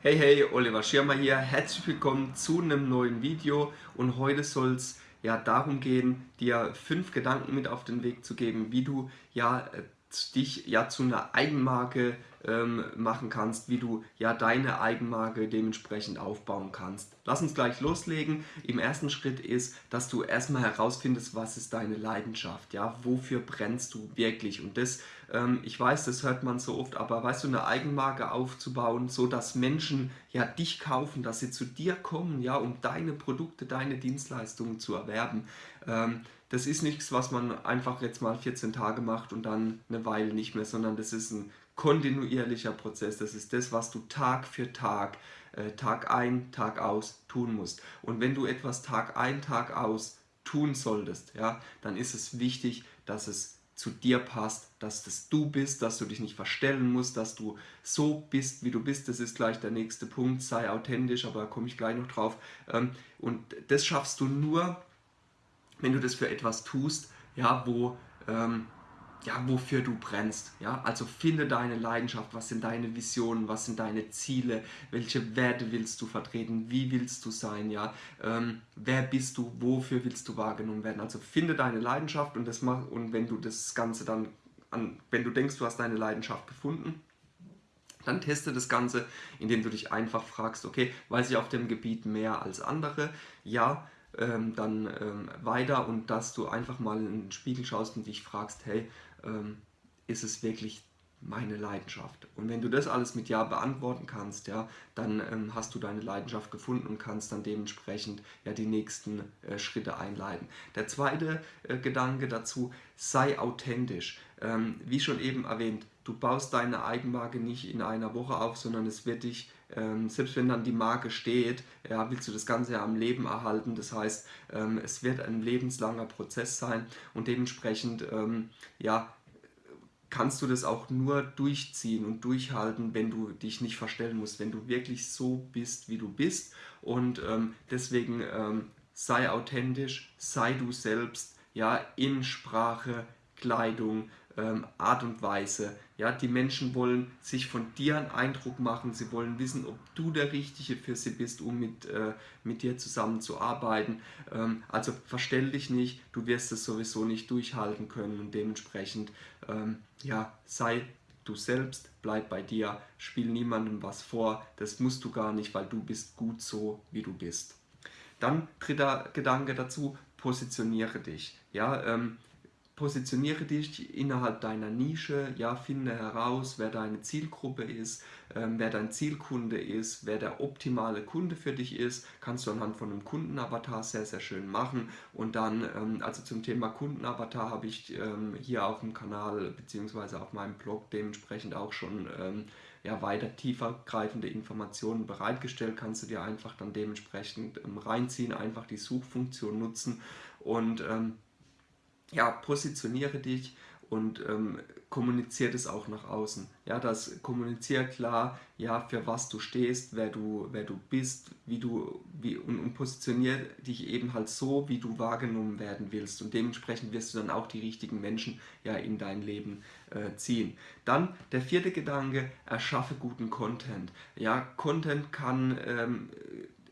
Hey hey, Oliver Schirmer hier, herzlich willkommen zu einem neuen Video. Und heute soll es ja darum gehen, dir fünf Gedanken mit auf den Weg zu geben, wie du ja äh, dich ja zu einer Eigenmarke ähm, machen kannst, wie du ja deine Eigenmarke dementsprechend aufbauen kannst. Lass uns gleich loslegen. Im ersten Schritt ist, dass du erstmal herausfindest, was ist deine Leidenschaft, ja, wofür brennst du wirklich und das, ähm, ich weiß, das hört man so oft, aber weißt du, eine Eigenmarke aufzubauen, so dass Menschen ja dich kaufen, dass sie zu dir kommen, ja, um deine Produkte, deine Dienstleistungen zu erwerben, ähm, das ist nichts, was man einfach jetzt mal 14 Tage macht und dann eine Weile nicht mehr, sondern das ist ein kontinuierlicher Prozess. Das ist das, was du Tag für Tag, äh, Tag ein, Tag aus tun musst. Und wenn du etwas Tag ein, Tag aus tun solltest, ja, dann ist es wichtig, dass es zu dir passt, dass das du bist, dass du dich nicht verstellen musst, dass du so bist, wie du bist. Das ist gleich der nächste Punkt, sei authentisch, aber da komme ich gleich noch drauf. Ähm, und das schaffst du nur, wenn du das für etwas tust, ja, wo, ähm, ja, wofür du brennst. Ja? Also finde deine Leidenschaft, was sind deine Visionen, was sind deine Ziele, welche Werte willst du vertreten, wie willst du sein, ja? Ähm, wer bist du, wofür willst du wahrgenommen werden. Also finde deine Leidenschaft und, das mach, und wenn du das Ganze dann, an, wenn du denkst, du hast deine Leidenschaft gefunden, dann teste das Ganze, indem du dich einfach fragst, okay, weiß ich auf dem Gebiet mehr als andere? Ja, ähm, dann ähm, weiter und dass du einfach mal in den Spiegel schaust und dich fragst, hey, ähm, ist es wirklich meine Leidenschaft. Und wenn du das alles mit Ja beantworten kannst, ja, dann ähm, hast du deine Leidenschaft gefunden und kannst dann dementsprechend ja, die nächsten äh, Schritte einleiten. Der zweite äh, Gedanke dazu, sei authentisch. Ähm, wie schon eben erwähnt, du baust deine Eigenmarke nicht in einer Woche auf, sondern es wird dich ähm, selbst wenn dann die Marke steht, ja, willst du das Ganze ja am Leben erhalten. Das heißt, ähm, es wird ein lebenslanger Prozess sein und dementsprechend ähm, ja, kannst du das auch nur durchziehen und durchhalten, wenn du dich nicht verstellen musst, wenn du wirklich so bist, wie du bist. Und ähm, deswegen ähm, sei authentisch, sei du selbst, ja, in Sprache, Kleidung, ähm, Art und Weise. Ja, die Menschen wollen sich von dir einen Eindruck machen, sie wollen wissen, ob du der Richtige für sie bist, um mit, äh, mit dir zusammenzuarbeiten. Ähm, also verstell dich nicht, du wirst es sowieso nicht durchhalten können und dementsprechend ähm, ja, sei du selbst, bleib bei dir, spiel niemandem was vor, das musst du gar nicht, weil du bist gut so, wie du bist. Dann dritter Gedanke dazu, positioniere dich. Ja, ähm, positioniere dich innerhalb deiner Nische, ja, finde heraus, wer deine Zielgruppe ist, ähm, wer dein Zielkunde ist, wer der optimale Kunde für dich ist, kannst du anhand von einem Kundenavatar sehr, sehr schön machen. Und dann, ähm, also zum Thema Kundenavatar habe ich ähm, hier auf dem Kanal bzw. auf meinem Blog dementsprechend auch schon ähm, ja, weiter tiefer greifende Informationen bereitgestellt, kannst du dir einfach dann dementsprechend ähm, reinziehen, einfach die Suchfunktion nutzen und ähm, ja, positioniere dich und ähm, kommuniziere das auch nach außen. Ja, das kommuniziere klar, ja, für was du stehst, wer du, wer du bist, wie du, wie, und, und positioniere dich eben halt so, wie du wahrgenommen werden willst. Und dementsprechend wirst du dann auch die richtigen Menschen ja in dein Leben äh, ziehen. Dann der vierte Gedanke, erschaffe guten Content. Ja, Content kann ähm,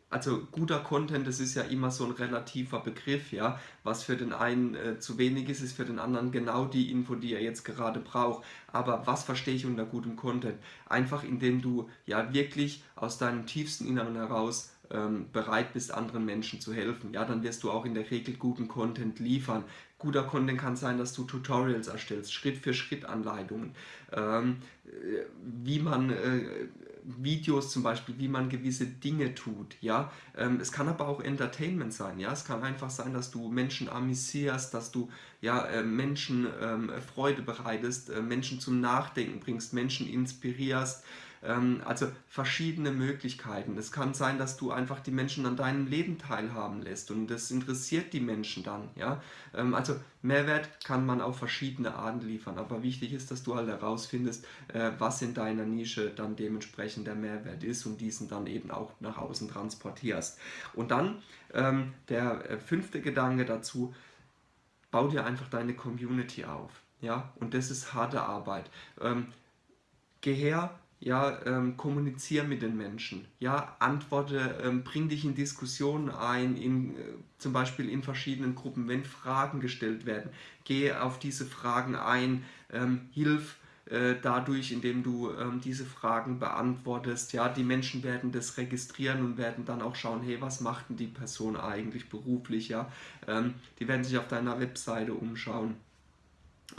also guter Content, das ist ja immer so ein relativer Begriff, ja. Was für den einen äh, zu wenig ist, ist für den anderen genau die Info, die er jetzt gerade braucht. Aber was verstehe ich unter gutem Content? Einfach indem du ja wirklich aus deinem tiefsten Inneren heraus ähm, bereit bist, anderen Menschen zu helfen, ja, dann wirst du auch in der Regel guten Content liefern. Guter Content kann sein, dass du Tutorials erstellst, Schritt für Schritt Anleitungen, ähm, äh, wie man äh, Videos zum Beispiel, wie man gewisse Dinge tut, ja. Ähm, es kann aber auch Entertainment sein, ja. Es kann einfach sein, dass du Menschen amüsierst, dass du ja, äh, Menschen ähm, Freude bereitest, äh, Menschen zum Nachdenken bringst, Menschen inspirierst, also verschiedene Möglichkeiten. Es kann sein, dass du einfach die Menschen an deinem Leben teilhaben lässt und das interessiert die Menschen dann. Ja? Ähm, also Mehrwert kann man auf verschiedene Arten liefern, aber wichtig ist, dass du halt herausfindest, äh, was in deiner Nische dann dementsprechend der Mehrwert ist und diesen dann eben auch nach außen transportierst. Und dann ähm, der äh, fünfte Gedanke dazu, bau dir einfach deine Community auf. Ja? Und das ist harte Arbeit. Ähm, geh her, ja, ähm, kommuniziere mit den Menschen, ja, antworte, ähm, bring dich in Diskussionen ein, in, äh, zum Beispiel in verschiedenen Gruppen, wenn Fragen gestellt werden, gehe auf diese Fragen ein, ähm, hilf äh, dadurch, indem du ähm, diese Fragen beantwortest, ja, die Menschen werden das registrieren und werden dann auch schauen, hey, was macht denn die Person eigentlich beruflich, ja, ähm, die werden sich auf deiner Webseite umschauen.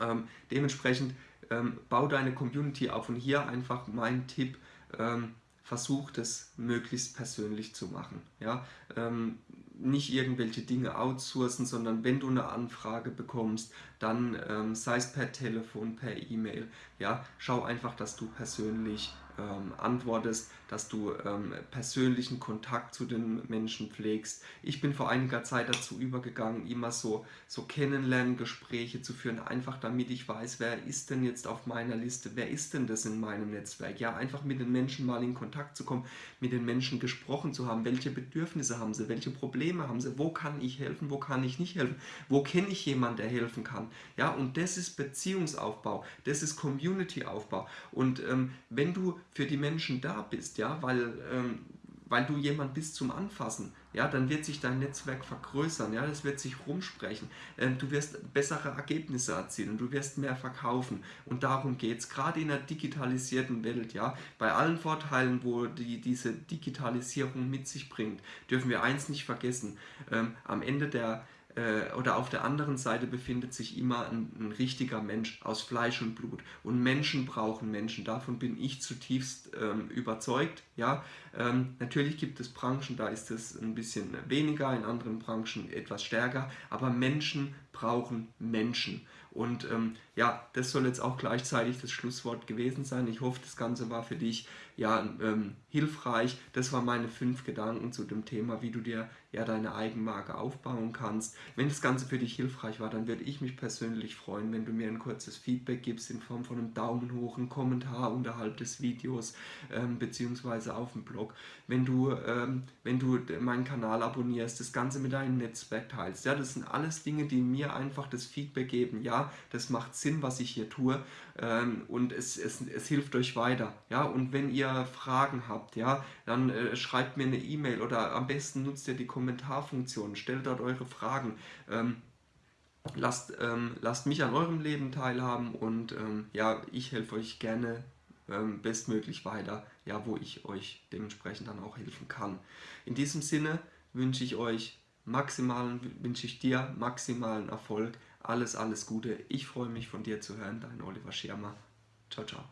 Ähm, dementsprechend ähm, bau deine Community auf und hier einfach mein Tipp, ähm, versuch das möglichst persönlich zu machen. Ja? Ähm, nicht irgendwelche Dinge outsourcen, sondern wenn du eine Anfrage bekommst, dann ähm, sei es per Telefon, per E-Mail, ja, schau einfach, dass du persönlich ähm, antwortest, dass du ähm, persönlichen Kontakt zu den Menschen pflegst. Ich bin vor einiger Zeit dazu übergegangen, immer so, so Kennenlerngespräche zu führen, einfach damit ich weiß, wer ist denn jetzt auf meiner Liste, wer ist denn das in meinem Netzwerk. Ja, einfach mit den Menschen mal in Kontakt zu kommen, mit den Menschen gesprochen zu haben, welche Bedürfnisse haben sie, welche Probleme haben sie, wo kann ich helfen, wo kann ich nicht helfen, wo kenne ich jemanden, der helfen kann. Ja, und das ist Beziehungsaufbau, das ist Community-Aufbau. Und ähm, wenn du für die Menschen da bist, ja, weil, ähm, weil du jemand bist zum Anfassen, ja, dann wird sich dein Netzwerk vergrößern, ja, das wird sich rumsprechen. Ähm, du wirst bessere Ergebnisse erzielen, du wirst mehr verkaufen und darum geht es, gerade in der digitalisierten Welt, ja, bei allen Vorteilen, wo die, diese Digitalisierung mit sich bringt, dürfen wir eins nicht vergessen, ähm, am Ende der oder auf der anderen Seite befindet sich immer ein, ein, richtiger Mensch aus Fleisch und Blut. Und Menschen brauchen Menschen. Davon bin ich zutiefst ähm, überzeugt. Ja? Ähm, natürlich gibt es Branchen, da ist es ein bisschen weniger, in anderen Branchen etwas stärker. Aber Menschen brauchen Menschen. Und ähm, ja, das soll jetzt auch gleichzeitig das Schlusswort gewesen sein. Ich hoffe, das Ganze war für dich ja ähm, hilfreich. Das waren meine fünf Gedanken zu dem Thema, wie du dir ja deine Eigenmarke aufbauen kannst. Wenn das Ganze für dich hilfreich war, dann würde ich mich persönlich freuen, wenn du mir ein kurzes Feedback gibst in Form von einem Daumen hoch, einem Kommentar unterhalb des Videos ähm, beziehungsweise auf dem Blog. Wenn du, ähm, wenn du meinen Kanal abonnierst, das Ganze mit deinem Netzwerk teilst. Ja, das sind alles Dinge, die mir einfach das Feedback geben. Ja, das macht Sinn, was ich hier tue ähm, und es, es, es hilft euch weiter. Ja, und wenn ihr Fragen habt, ja, dann äh, schreibt mir eine E-Mail oder am besten nutzt ihr die Kommentarfunktion, stellt dort eure Fragen. Ähm, lasst, ähm, lasst mich an eurem Leben teilhaben und ähm, ja, ich helfe euch gerne ähm, bestmöglich weiter, ja, wo ich euch dementsprechend dann auch helfen kann. In diesem Sinne wünsche ich euch maximalen, wünsche ich dir maximalen Erfolg. Alles, alles Gute. Ich freue mich von dir zu hören. Dein Oliver Schirmer. Ciao, ciao.